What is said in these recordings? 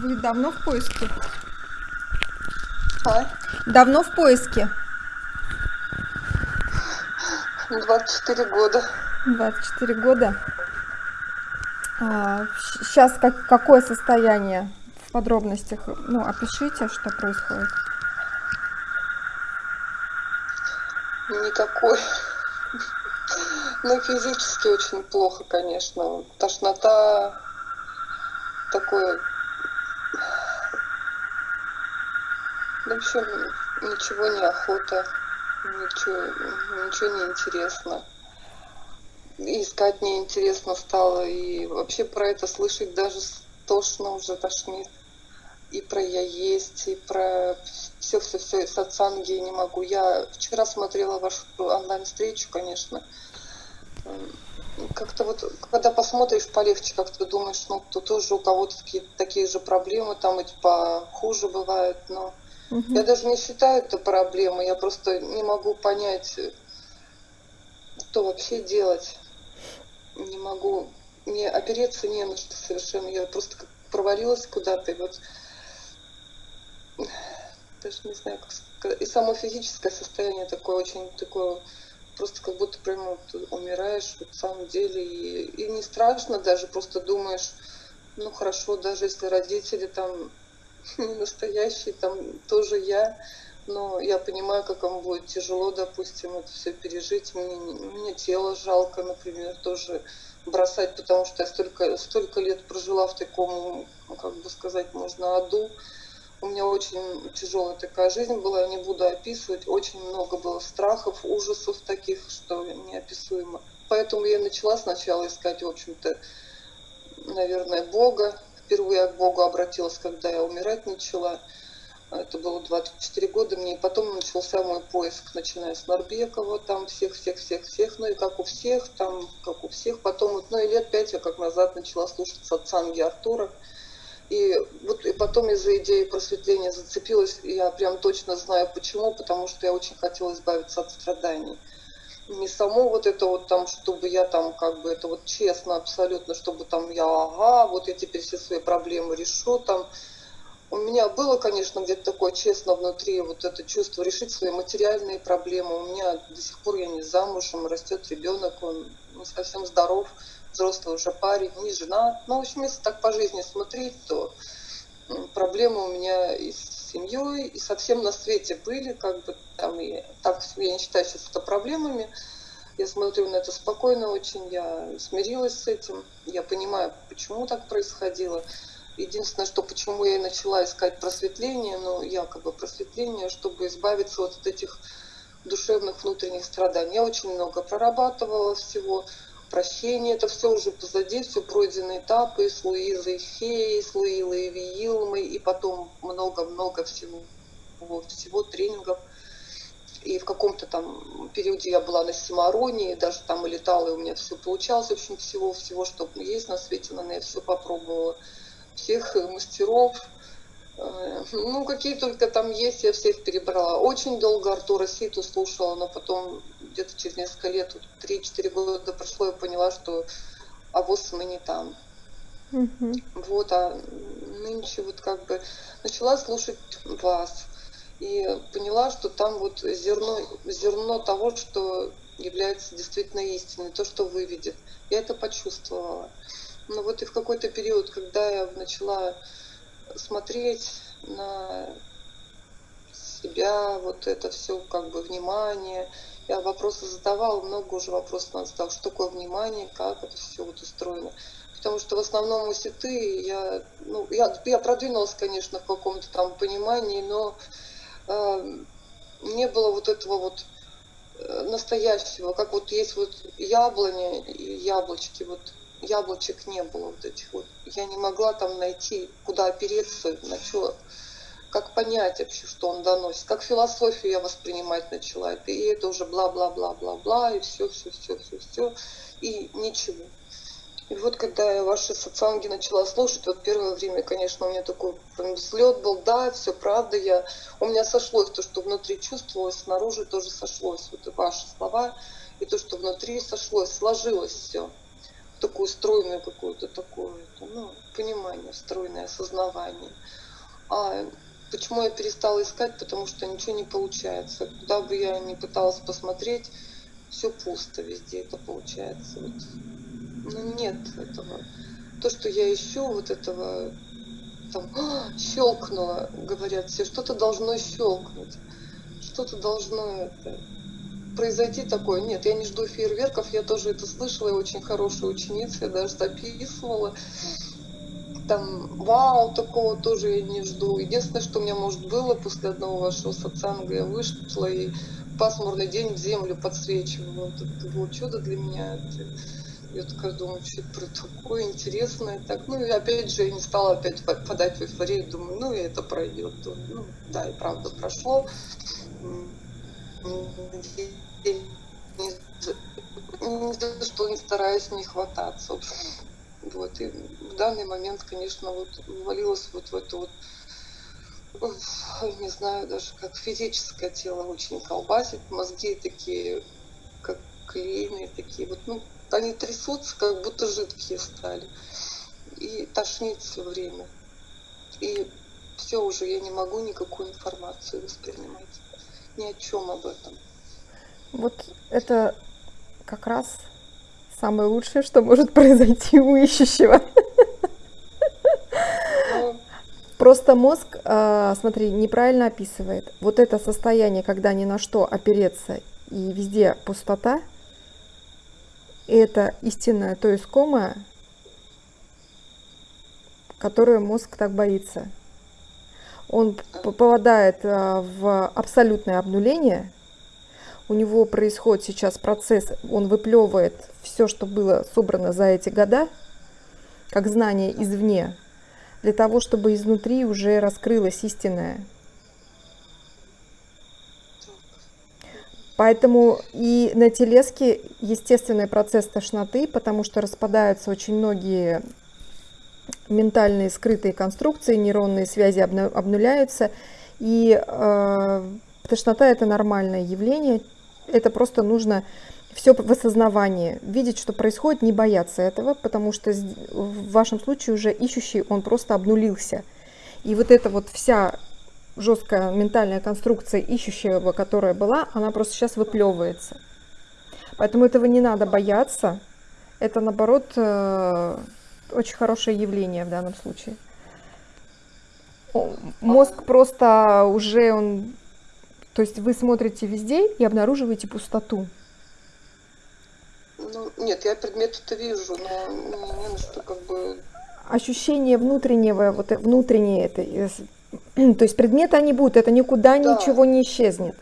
Вы давно в поиске? А? Давно в поиске? 24 года. 24 года. А, сейчас как, какое состояние в подробностях? Ну, опишите, что происходит. Никакой. Ну, физически очень плохо, конечно. Тошнота, такое... В общем, ничего не охота, ничего, ничего не интересно. Искать неинтересно стало, и вообще про это слышать даже тошно уже тошнит. И про я есть, и про все-все-все, сатсанги не могу. Я вчера смотрела вашу онлайн-встречу, конечно, как-то вот, когда посмотришь полегче, как ты думаешь, ну, то тоже у кого-то такие, такие же проблемы, там эти похуже бывают, но угу. я даже не считаю это проблемой, я просто не могу понять, что вообще делать. Не могу, мне опереться не на что совершенно, я просто как провалилась куда-то, и вот даже не знаю, как сказать, и само физическое состояние такое очень такое просто как будто прямо вот умираешь вот, в самом деле. И, и не страшно даже, просто думаешь, ну хорошо, даже если родители там не настоящие, там тоже я, но я понимаю, как вам будет тяжело, допустим, это все пережить. Мне, мне тело жалко, например, тоже бросать, потому что я столько, столько лет прожила в таком, как бы сказать, можно аду. У меня очень тяжелая такая жизнь была, я не буду описывать. Очень много было страхов, ужасов таких, что неописуемо. Поэтому я начала сначала искать, в общем-то, наверное, Бога. Впервые к Богу обратилась, когда я умирать начала. Это было 24 года мне. И потом начался мой поиск, начиная с Нарбекова, там всех-всех-всех-всех. Ну и как у всех, там, как у всех. Потом, ну и лет пять я как назад начала слушать Сатсанги Артура. И вот и потом из-за идеи просветления зацепилась, и я прям точно знаю почему, потому что я очень хотела избавиться от страданий. Не само вот это вот там, чтобы я там как бы это вот честно абсолютно, чтобы там я, ага, вот я теперь все свои проблемы решу там. У меня было, конечно, где-то такое честно внутри вот это чувство решить свои материальные проблемы. У меня до сих пор я не замужем, растет ребенок, он не совсем здоров взрослый уже парень, не женат. Ну, в общем, если так по жизни смотреть, то проблемы у меня и с семьей, и совсем на свете были, как бы там, и так я не считаю сейчас это проблемами. Я смотрю на это спокойно очень, я смирилась с этим, я понимаю, почему так происходило. Единственное, что почему я и начала искать просветление, ну, якобы просветление, чтобы избавиться вот от этих душевных внутренних страданий. Я очень много прорабатывала всего, прощение, это все уже позади, все пройденные этапы с Луизой Хей, с Луилой Виилмой, и потом много-много всего, всего тренингов. И в каком-то там периоде я была на Симароне, даже там и летала, и у меня все получалось, в общем, всего-всего, что есть на свете, наверное, я все попробовала. Всех мастеров, ну, какие только там есть, я всех перебрала. Очень долго Артура Ситу слушала, но потом где-то через несколько лет, 3-4 года прошло, я поняла, что авось мы не там. Угу. Вот, а нынче вот как бы начала слушать вас и поняла, что там вот зерно, зерно того, что является действительно истиной, то, что выведет. Я это почувствовала. Но вот и в какой-то период, когда я начала смотреть на себя, вот это все как бы внимание, я вопросы задавала, много уже вопросов надо задал, что такое внимание, как это все вот устроено. Потому что в основном у сеты я, ну, я, я продвинулась, конечно, в каком-то там понимании, но э, не было вот этого вот э, настоящего, как вот есть вот яблони яблочки, вот яблочек не было вот этих вот. Я не могла там найти, куда опереться, на что как понять вообще, что он доносит, как философию я воспринимать начала. И это уже бла-бла-бла-бла-бла, и все, все, все, все, все, и ничего. И вот когда я ваши социанги начала слушать, вот первое время, конечно, у меня такой прям взлет был, да, все правда, я, у меня сошлось то, что внутри чувствовалось, снаружи тоже сошлось, вот и ваши слова, и то, что внутри сошлось, сложилось все. Такую стройную какую-то такую, ну, понимание, стройное осознавание. А почему я перестала искать? Потому что ничего не получается. Куда бы я ни пыталась посмотреть, все пусто везде это получается. Вот. Ну, нет этого. То, что я ищу, вот этого там «А, щелкнуло, говорят все, что-то должно щелкнуть, что-то должно это произойти такое. Нет, я не жду фейерверков, я тоже это слышала, я очень хорошая ученица, я даже записывала. Там, вау, такого тоже я не жду. Единственное, что у меня, может, было после одного вашего сатсанга, я вышла и пасмурный день в землю подсвечивала. Это было чудо для меня. Я такая думаю, что это такое интересное. Так, ну и опять же, я не стала опять подать в эйфорию, думаю, ну и это пройдет. Ну, да, и правда прошло ни за что не стараюсь не хвататься. Вот, и в данный момент, конечно, вот ввалилась вот в эту вот, не знаю даже, как физическое тело очень колбасит, мозги такие, как клейные, такие вот, ну, они трясутся, как будто жидкие стали. И тошнит все время. И все уже, я не могу никакую информацию воспринимать. Ни о чем об этом. Вот это как раз самое лучшее, что может произойти у ищущего. Просто мозг, а, смотри, неправильно описывает. Вот это состояние, когда ни на что опереться и везде пустота, это истинное то искомое, которое мозг так боится. Он попадает а, в абсолютное обнуление – у него происходит сейчас процесс, он выплевывает все, что было собрано за эти года, как знание извне, для того, чтобы изнутри уже раскрылось истинное. Поэтому и на телеске естественный процесс тошноты, потому что распадаются очень многие ментальные скрытые конструкции, нейронные связи обнуляются, и э, тошнота это нормальное явление, это просто нужно все в осознавании, видеть, что происходит, не бояться этого, потому что в вашем случае уже ищущий, он просто обнулился. И вот эта вот вся жесткая ментальная конструкция ищущего, которая была, она просто сейчас выплевывается. Поэтому этого не надо бояться. Это, наоборот, э, очень хорошее явление в данном случае. Мозг просто уже он то есть вы смотрите везде и обнаруживаете пустоту. Ну, нет, я предмет-то вижу, но не на что как бы... Ощущение внутреннего, вот внутреннее это, то есть предметы они будут, это никуда да. ничего не исчезнет.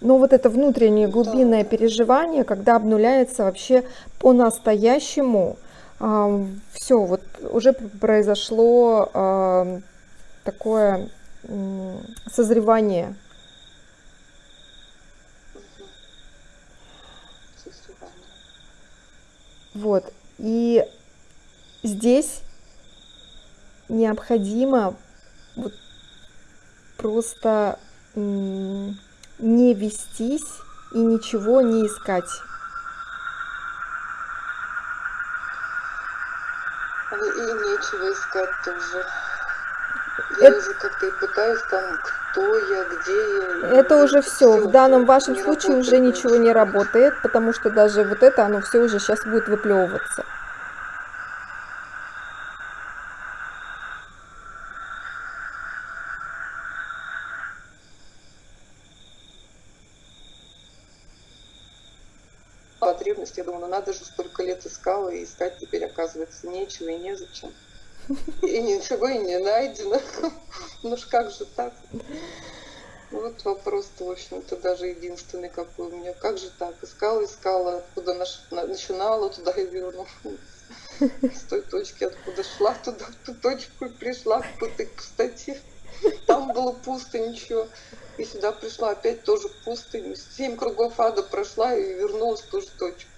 Но вот это внутреннее глубинное да. переживание, когда обнуляется вообще по-настоящему, э, все, вот уже произошло такое созревание Вот. И здесь необходимо вот просто не вестись и ничего не искать. И нечего искать тоже. Я это... уже как-то пытаюсь там, кто я, где я. Это уже все. все. В данном вашем случае уже ничего не работает, потому что даже вот это, оно все уже сейчас будет выплевываться. Потребность, я думаю, ну надо же столько лет искала, и искать теперь оказывается нечего и незачем. И ничего и не найдено. Ну ж как же так? Вот вопрос-то, в общем-то, даже единственный какой у меня. Как же так? Искала, искала, откуда начинала, туда и вернулась. С той точки, откуда шла, туда, ту точку и пришла к этой пустоте. Там было пусто, ничего. И сюда пришла опять тоже пустыню. Семь кругов ада прошла и вернулась в ту же точку.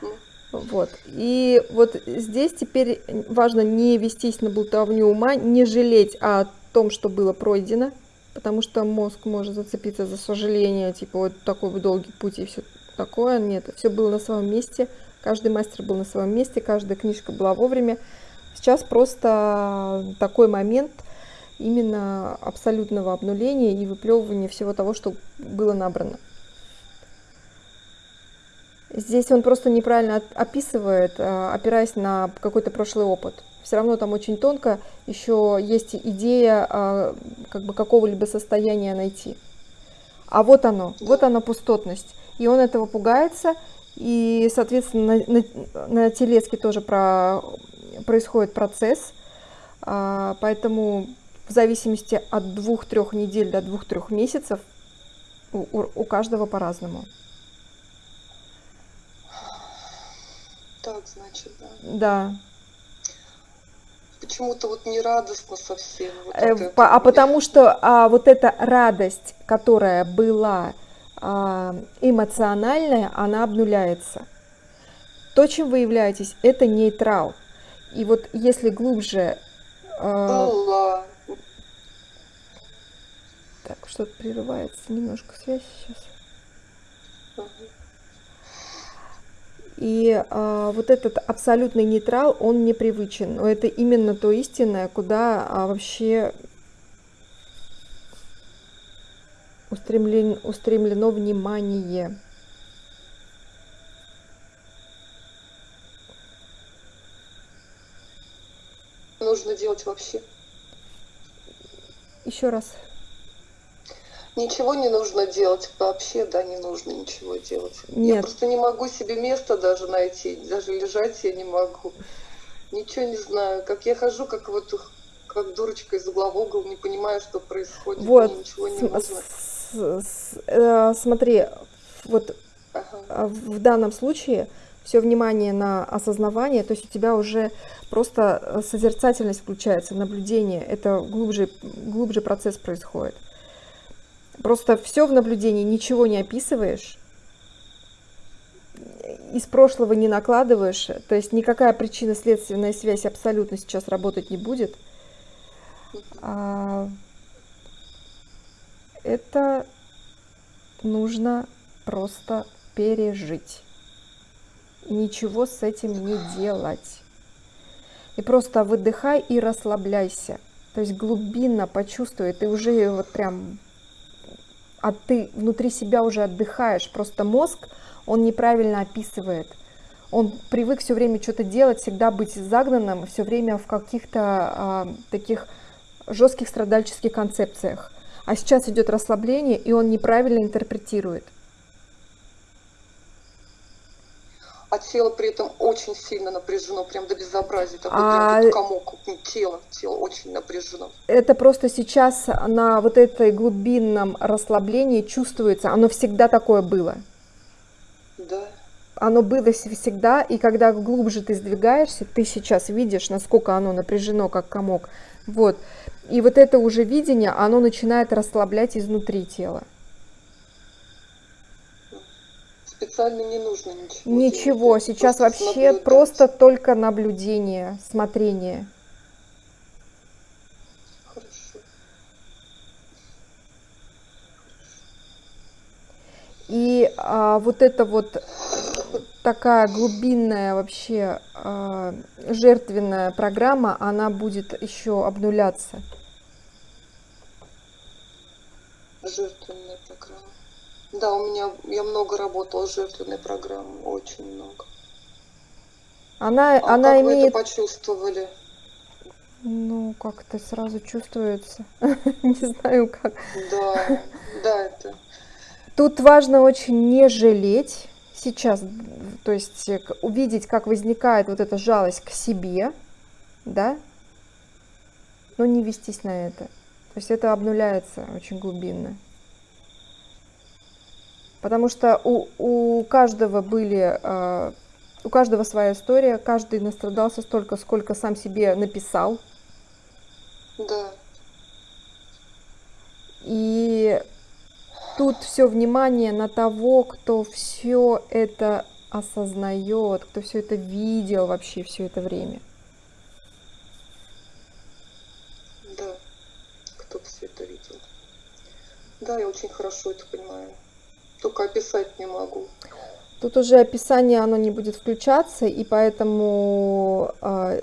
Ну, вот. И вот здесь теперь важно не вестись на болтовню ума, не жалеть о том, что было пройдено, потому что мозг может зацепиться за сожаление, типа вот такой долгий путь и все такое. Нет, все было на своем месте, каждый мастер был на своем месте, каждая книжка была вовремя. Сейчас просто такой момент именно абсолютного обнуления и выплевывания всего того, что было набрано. Здесь он просто неправильно описывает, а, опираясь на какой-то прошлый опыт. Все равно там очень тонко еще есть идея а, как бы какого-либо состояния найти. А вот оно, вот она пустотность. И он этого пугается, и, соответственно, на, на, на телеске тоже про, происходит процесс. А, поэтому в зависимости от двух-трех недель до двух-трех месяцев у, у каждого по-разному. Так, значит, да. Да. Почему-то вот не радостно совсем. Вот э, по, а потому что а, вот эта радость, которая была а, эмоциональная, она обнуляется. То, чем вы являетесь, это нейтрал. И вот если глубже... А... Так, что-то прерывается немножко связь сейчас. И а, вот этот абсолютный нейтрал, он непривычен. Но это именно то истинное, куда а, вообще устремлен, устремлено внимание. Нужно делать вообще. Еще раз. Ничего не нужно делать вообще, да, не нужно ничего делать. Нет. Я просто не могу себе места даже найти, даже лежать я не могу. Ничего не знаю, как я хожу, как вот как дурочка из угла в угол, не понимаю, что происходит, вот. мне ничего не нужно. С, с, э, смотри, вот ага. А, в данном случае все внимание на осознавание, то есть у тебя уже просто созерцательность включается, наблюдение, это глубже, глубже процесс происходит. Просто все в наблюдении, ничего не описываешь, из прошлого не накладываешь, то есть никакая причинно-следственная связь абсолютно сейчас работать не будет. А, это нужно просто пережить. Ничего с этим не делать. И просто выдыхай и расслабляйся. То есть глубинно почувствуй, ты уже вот прям а ты внутри себя уже отдыхаешь. Просто мозг, он неправильно описывает. Он привык все время что-то делать, всегда быть загнанным, все время в каких-то а, таких жестких страдальческих концепциях. А сейчас идет расслабление, и он неправильно интерпретирует. А тело при этом очень сильно напряжено, прям до безобразия, такой а... прям комок, тело, тело очень напряжено. Это просто сейчас на вот этой глубинном расслаблении чувствуется, оно всегда такое было. Да. Оно было всегда, и когда глубже ты сдвигаешься, ты сейчас видишь, насколько оно напряжено, как комок. Вот. И вот это уже видение, оно начинает расслаблять изнутри тела. Специально не нужно ничего. Ничего, делать. сейчас просто вообще наблюдать. просто только наблюдение, смотрение. Хорошо. И а, вот это вот такая глубинная вообще а, жертвенная программа, она будет еще обнуляться. Жертвенная программа. Да, у меня я много работала с жертвенной программой, очень много. Она, а она как имеет... вы это почувствовали? Ну, как-то сразу чувствуется. Не знаю как. Да, да, это. Тут важно очень не жалеть сейчас, то есть э, увидеть, как возникает вот эта жалость к себе, да, но не вестись на это. То есть это обнуляется очень глубинно. Потому что у, у каждого были, э, у каждого своя история, каждый настрадался столько, сколько сам себе написал. Да. И тут все внимание на того, кто все это осознает, кто все это видел вообще все это время. Да, кто все это видел. Да, я очень хорошо это понимаю только описать не могу. Тут уже описание, оно не будет включаться, и поэтому э,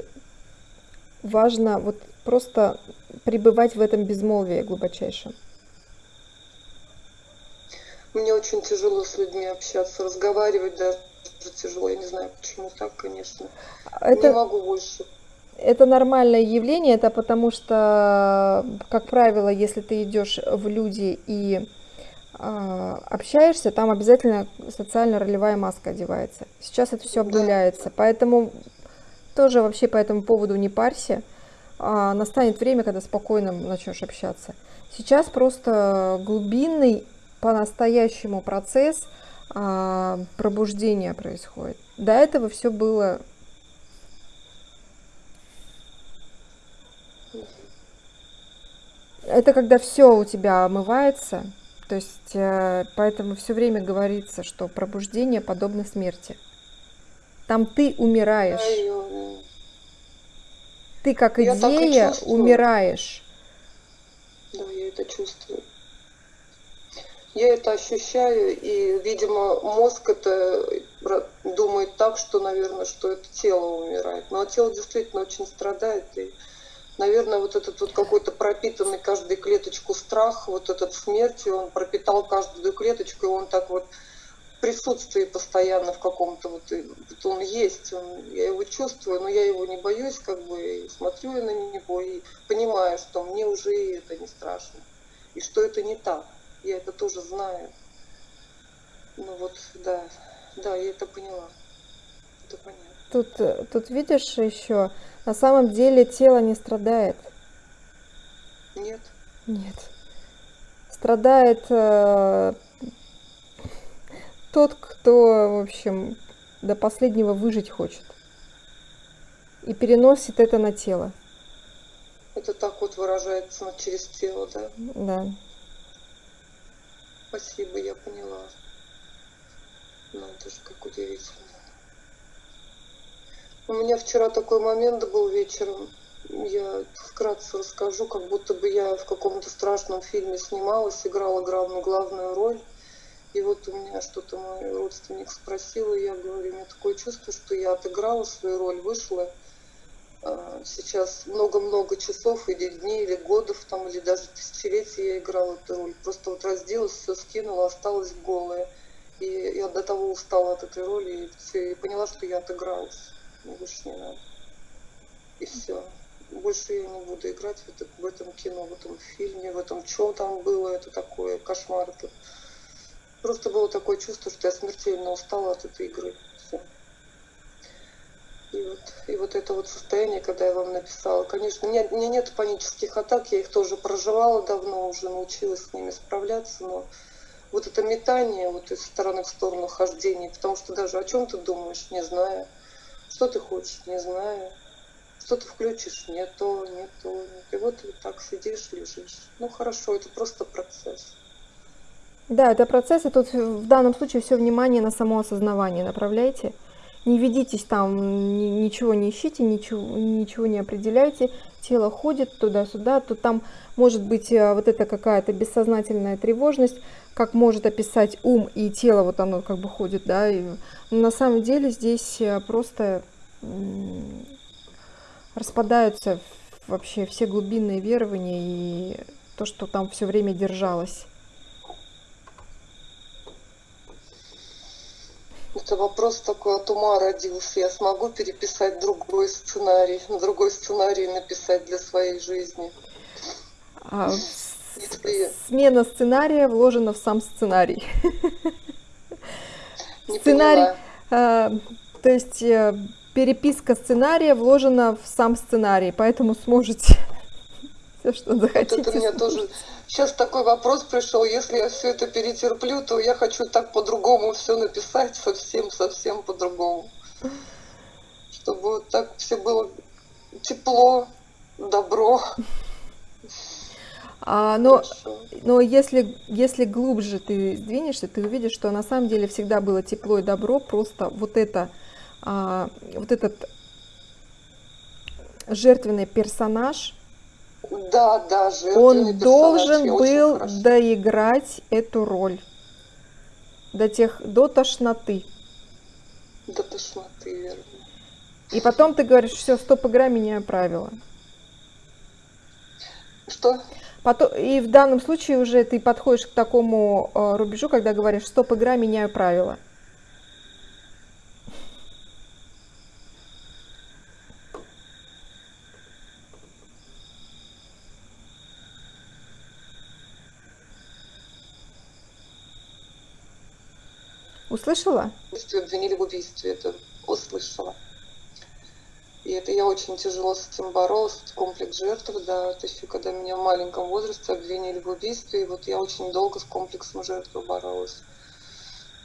важно вот просто пребывать в этом безмолвии глубочайшем. Мне очень тяжело с людьми общаться, разговаривать даже тяжело. Я не знаю, почему так, конечно. Это... Не могу больше. Это нормальное явление, это потому что, как правило, если ты идешь в люди и общаешься, там обязательно социально-ролевая маска одевается. Сейчас это все обнуляется, поэтому тоже вообще по этому поводу не парься. А, настанет время, когда спокойно начнешь общаться. Сейчас просто глубинный по-настоящему процесс а, пробуждения происходит. До этого все было это когда все у тебя омывается, то есть э, поэтому все время говорится, что пробуждение подобно смерти. Там ты умираешь. Ты как идея умираешь. Да, я это чувствую. Я это ощущаю, и, видимо, мозг это думает так, что, наверное, что это тело умирает. Но тело действительно очень страдает, и, наверное, вот этот вот какой-то пропитанный каждую клеточку страх, вот этот смерти, он пропитал каждую клеточку, и он так вот присутствии постоянно в каком-то вот, вот он есть, он, я его чувствую, но я его не боюсь, как бы и смотрю я на него и понимаю, что мне уже это не страшно, и что это не так я это тоже знаю. Ну вот, да, да, я это поняла. Это понятно. Тут, тут видишь еще, на самом деле тело не страдает. Нет. Нет. Страдает э, тот, кто, в общем, до последнего выжить хочет. И переносит это на тело. Это так вот выражается через тело, да? Да. Спасибо, я поняла. Ну, это же как удивительно. У меня вчера такой момент был вечером. Я вкратце расскажу, как будто бы я в каком-то страшном фильме снималась, играла главную, главную роль. И вот у меня что-то мой родственник спросил, и я говорю, у меня такое чувство, что я отыграла свою роль, вышла, а, сейчас много-много часов или дней, или годов, там, или даже тысячелетий я играла эту роль. Просто вот разделась, все скинула, осталась голая. И я до того устала от этой роли, и, все, и поняла, что я отыгралась. Мне больше не надо. И все. Больше я не буду играть в, это, в этом кино, в этом фильме, в этом, что там было, это такое, кошмар. Это... Просто было такое чувство, что я смертельно устала от этой игры. И вот, и вот это вот состояние, когда я вам написала, конечно, у меня, у меня нет панических атак, я их тоже проживала давно, уже научилась с ними справляться, но вот это метание вот из стороны в сторону хождения, потому что даже о чем ты думаешь, не знаю, что ты хочешь, не знаю, что ты включишь, не то, не то. И вот вот так сидишь, лежишь. Ну хорошо, это просто процесс. Да, это процесс, и тут в данном случае все внимание на само осознавание направляйте не ведитесь там, ничего не ищите, ничего, ничего не определяйте, тело ходит туда-сюда, то там может быть э, вот это какая-то бессознательная тревожность, как может описать ум и тело, вот оно как бы ходит, да, и на самом деле здесь э, просто распадаются вообще все глубинные верования и то, что там все время держалось. Это вопрос такой от ума родился. Я смогу переписать другой сценарий, другой сценарий написать для своей жизни. А, Если... Смена сценария вложена в сам сценарий. Не сценарий, а, то есть э, переписка сценария вложена в сам сценарий, поэтому сможете все, что захотите. Вот это меня тоже Сейчас такой вопрос пришел, если я все это перетерплю, то я хочу так по-другому все написать, совсем-совсем по-другому. Чтобы вот так все было тепло, добро. А, но, но если, если глубже ты сдвинешься, ты увидишь, что на самом деле всегда было тепло и добро, просто вот это, а, вот этот жертвенный персонаж, да, да, Он должен был доиграть эту роль до тех, до тошноты. До тошноты, верно. И потом ты говоришь, все, стоп, игра, меняю правила. Что? Потом, и в данном случае уже ты подходишь к такому э, рубежу, когда говоришь, стоп, игра, меняю правила. Услышала? Обвинили в убийстве, это услышала. И это я очень тяжело с этим боролась, комплекс жертвы, да, то есть когда меня в маленьком возрасте обвинили в убийстве, и вот я очень долго с комплексом жертвы боролась.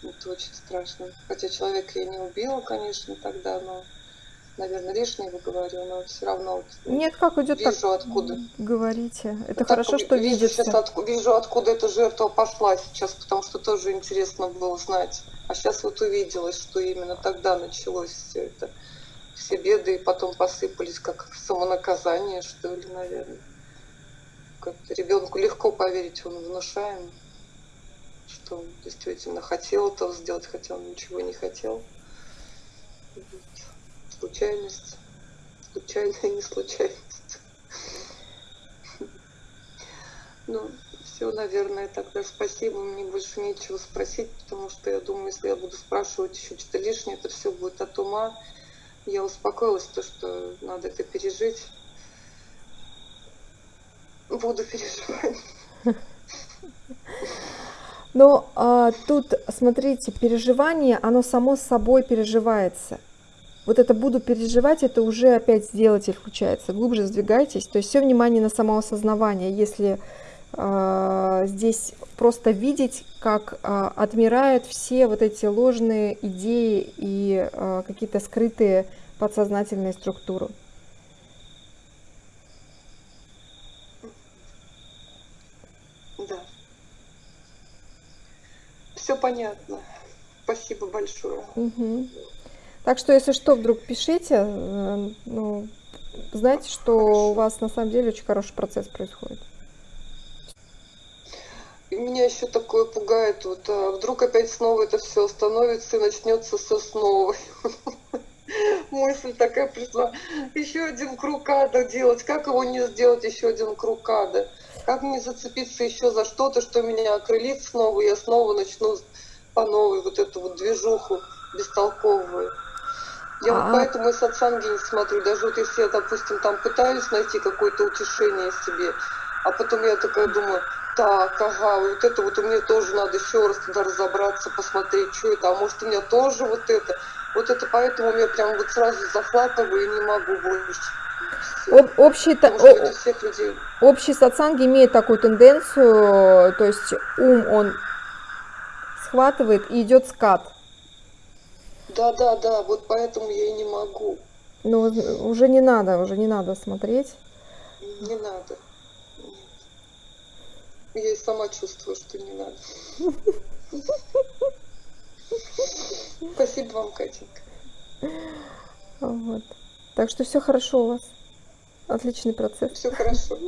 Это очень страшно. Хотя человека я не убила, конечно, тогда, но, наверное, лишнего говорю, но все равно вот Нет, как идет вижу, так откуда. Говорите. Это Так, хорошо, что вижу, видится. Сейчас отку- вижу, откуда эта жертва пошла сейчас, потому что тоже интересно было знать. А сейчас вот увиделось, что именно тогда началось все это. Все беды и потом посыпались как самонаказание, что ли, наверное. Как-то ребенку легко поверить, он внушаем, что он действительно хотел этого сделать, хотя он ничего не хотел. Случайность. Случайная не случайность. Ну, все, наверное, тогда спасибо. Мне больше нечего спросить, потому что я думаю, если я буду спрашивать еще что-то лишнее, это все будет от ума. Я успокоилась, то, что надо это пережить. Буду переживать. Но а, тут, смотрите, переживание, оно само собой переживается. Вот это буду переживать, это уже опять сделатель включается. Глубже сдвигайтесь. То есть все внимание на самоосознавание. Если а, здесь просто видеть, как а, отмирают все вот эти ложные идеи и а, какие-то скрытые подсознательные структуры. Да. Все понятно. Спасибо большое. Мгм. Так что, если что, вдруг пишите, э, ну, знайте, что у вас на самом деле очень хороший процесс происходит. И меня еще такое пугает, вот а вдруг опять снова это все остановится и начнется все снова. Мысль такая пришла, еще один круг ада делать, как его не сделать еще один круг ада? Как мне зацепиться еще за что-то, что меня окрылит снова, и я снова начну по новой вот эту вот движуху бестолковую. Я А- вот поэтому и сатсанги не смотрю, даже вот если я, допустим, там пытаюсь найти какое-то утешение себе, а потом я такая думаю, так, ага, вот это вот у меня тоже надо еще раз туда разобраться, посмотреть, что это, а может у меня тоже вот это. Вот это поэтому я прям вот сразу захватываю и не могу больше. Об- общий, Потому людей. общий сатсанг имеет такую тенденцию, то есть ум он схватывает и идет скат. Да, да, да, вот поэтому я и не могу. Но уже не надо, уже не надо смотреть. Не надо. Нет. Я и сама чувствую, что не надо. Спасибо вам, Катенька. Вот. Так что все хорошо у вас. Отличный процесс. Все хорошо.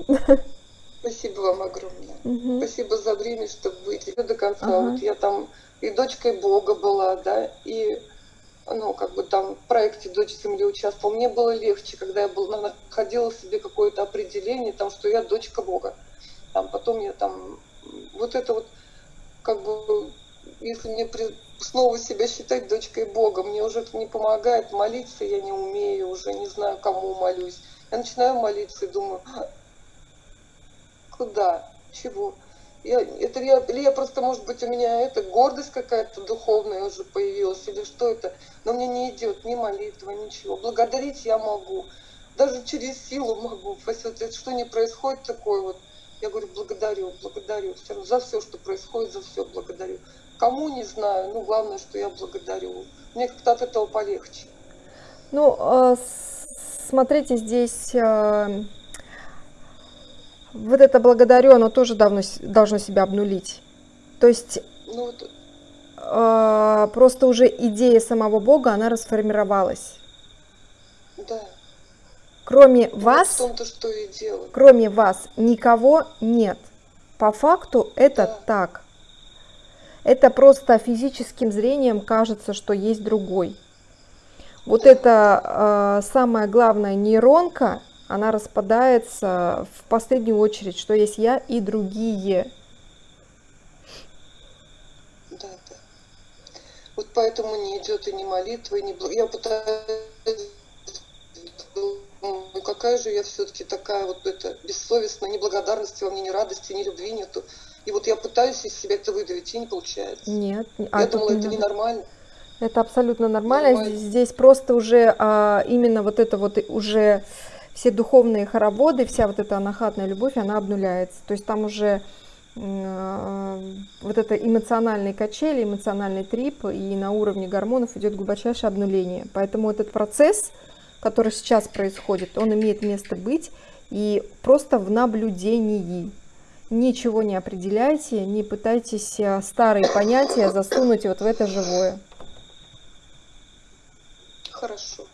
Спасибо вам огромное. Мгм. Спасибо за время, чтобы выйти до конца. Ага. Вот я там и дочкой Бога была, да, и ну, как бы там в проекте «Дочь Земли» участвовала. Мне было легче, когда я была, находила себе какое-то определение, там, что я дочка Бога. Там, потом я там, вот это вот, как бы, если мне при- снова себя считать дочкой Бога, мне уже это не помогает, молиться я не умею, уже не знаю, кому молюсь. Я начинаю молиться и думаю, «А, куда, чего? Я, это я, или я просто, может быть, у меня это гордость какая-то духовная уже появилась, или что это? Но мне не идет ни молитва, ничего. Благодарить я могу, даже через силу могу. Если что не происходит такое вот, я говорю, благодарю, благодарю. Все равно за все, что происходит, за все благодарю. Кому не знаю, ну главное, что я благодарю. Мне как-то от этого полегче. Ну, а, смотрите, здесь а, вот это благодарю, оно тоже давно, должно себя обнулить. То есть Ну вот, а, просто уже идея самого Бога, она расформировалась. да. Кроме Вот вас, в том-то, что и кроме вас, никого нет. По факту это Да. так. Это просто физическим зрением кажется, что есть другой. Вот эта э, самая главная нейронка, она распадается в последнюю очередь, что есть я и другие. Да, да. Вот поэтому не идет и не молитва, и не... Я пытаюсь ну какая же я все-таки такая вот это бессовестная, ни благодарности во мне, ни радости, ни любви нету. И вот я пытаюсь из себя это выдавить, и не получается. Нет. Я а думала, это ненормально. Это абсолютно нормально. нормально. Здесь просто уже а, именно вот это вот уже все духовные хороводы, вся вот эта анахатная любовь, она обнуляется. То есть там уже а, вот это эмоциональные качели, эмоциональный трип, и на уровне гормонов идет глубочайшее обнуление. Поэтому этот процесс, который сейчас происходит, он имеет место быть и просто в наблюдении. Ничего не определяйте, не пытайтесь а, старые понятия засунуть вот в это живое. Хорошо.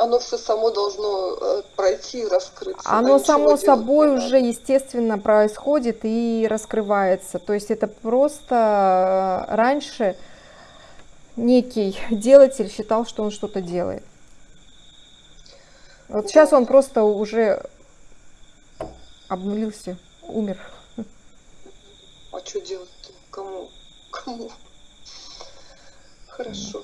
Оно все само должно э, пройти и раскрыться. Оно само собой уже естественно происходит и раскрывается. То есть это просто э, раньше некий делатель считал, что он что-то делает. Вот сейчас он просто уже обнулился, умер. А что делать-то? Кому? Кому? Хорошо.